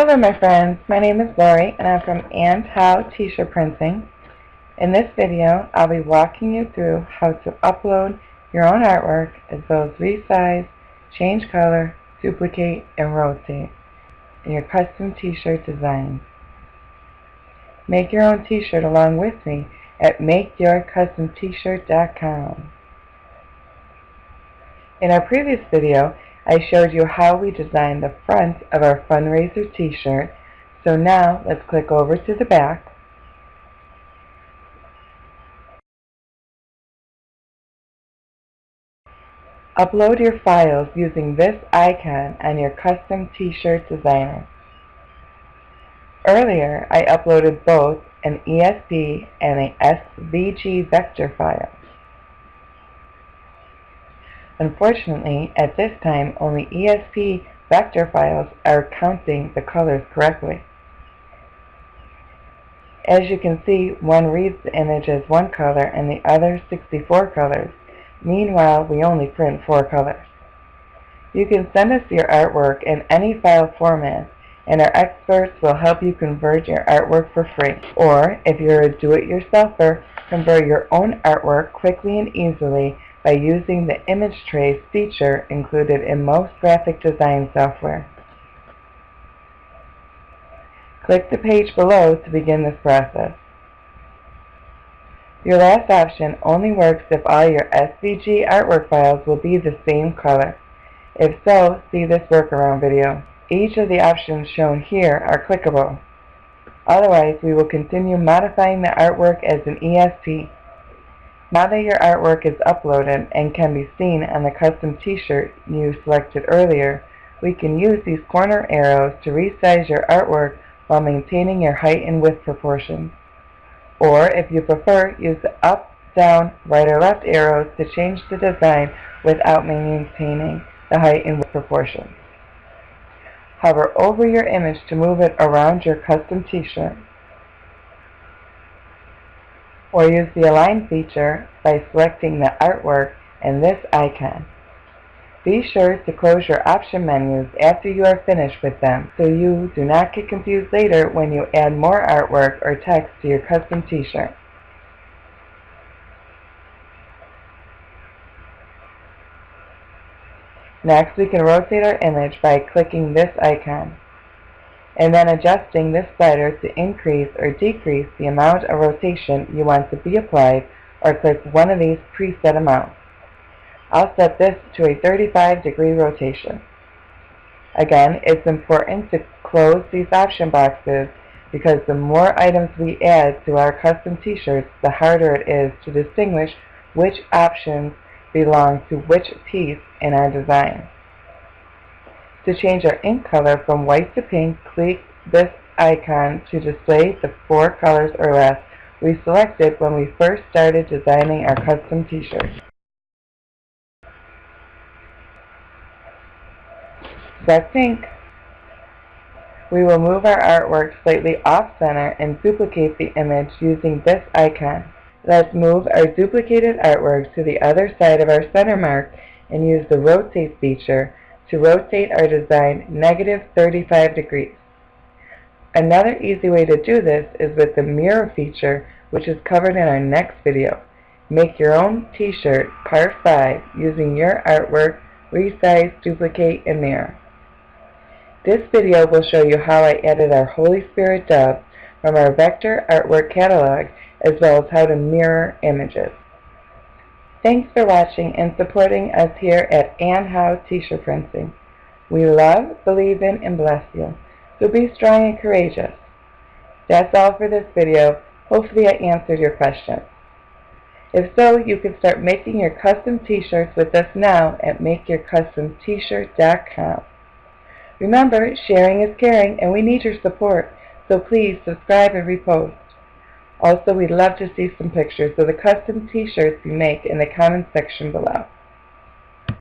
Hello my friends, my name is Lori and I'm from And How T-shirt Printing. In this video I'll be walking you through how to upload your own artwork as well as resize, change color, duplicate, and rotate in your custom t-shirt designs. Make your own t-shirt along with me at MakeYourCustomT-shirt.com. In our previous video I showed you how we designed the front of our fundraiser t-shirt. So now let's click over to the back. Upload your files using this icon on your custom t-shirt designer. Earlier, I uploaded both an ESP and a SVG vector file. Unfortunately, at this time, only ESP vector files are counting the colors correctly. As you can see, one reads the image as one color and the other 64 colors. Meanwhile, we only print four colors. You can send us your artwork in any file format, and our experts will help you convert your artwork for free. Or, if you're a do-it-yourselfer, convert your own artwork quickly and easily by using the image trace feature included in most graphic design software. Click the page below to begin this process. Your last option only works if all your SVG artwork files will be the same color. If so, see this workaround video. Each of the options shown here are clickable. Otherwise, we will continue modifying the artwork as an ESP. Now that your artwork is uploaded and can be seen on the custom t-shirt you selected earlier, we can use these corner arrows to resize your artwork while maintaining your height and width proportions. Or, if you prefer, use the up, down, right or left arrows to change the design without maintaining the height and width proportions. Hover over your image to move it around your custom t-shirt or use the Align feature by selecting the artwork and this icon. Be sure to close your option menus after you are finished with them so you do not get confused later when you add more artwork or text to your custom t-shirt. Next, we can rotate our image by clicking this icon and then adjusting this slider to increase or decrease the amount of rotation you want to be applied or click one of these preset amounts. I'll set this to a 35 degree rotation. Again, it's important to close these option boxes because the more items we add to our custom t-shirts, the harder it is to distinguish which options belong to which piece in our design. To change our ink color from white to pink, click this icon to display the four colors or less we selected when we first started designing our custom t-shirt. Select pink. We will move our artwork slightly off-center and duplicate the image using this icon. Let's move our duplicated artwork to the other side of our center mark and use the rotate feature to rotate our design negative 35 degrees. Another easy way to do this is with the mirror feature which is covered in our next video. Make your own t-shirt part 5 using your artwork, resize, duplicate, and mirror. This video will show you how I added our Holy Spirit dove from our vector artwork catalog as well as how to mirror images. Thanks for watching and supporting us here at And How T-shirt Printing. We love, believe in, and bless you. So be strong and courageous. That's all for this video. Hopefully I answered your questions. If so, you can start making your custom t-shirts with us now at MakeYourCustomT-shirt.com. Remember, sharing is caring and we need your support, so please subscribe and repost. Also, we'd love to see some pictures of the custom t-shirts you make in the comments section below.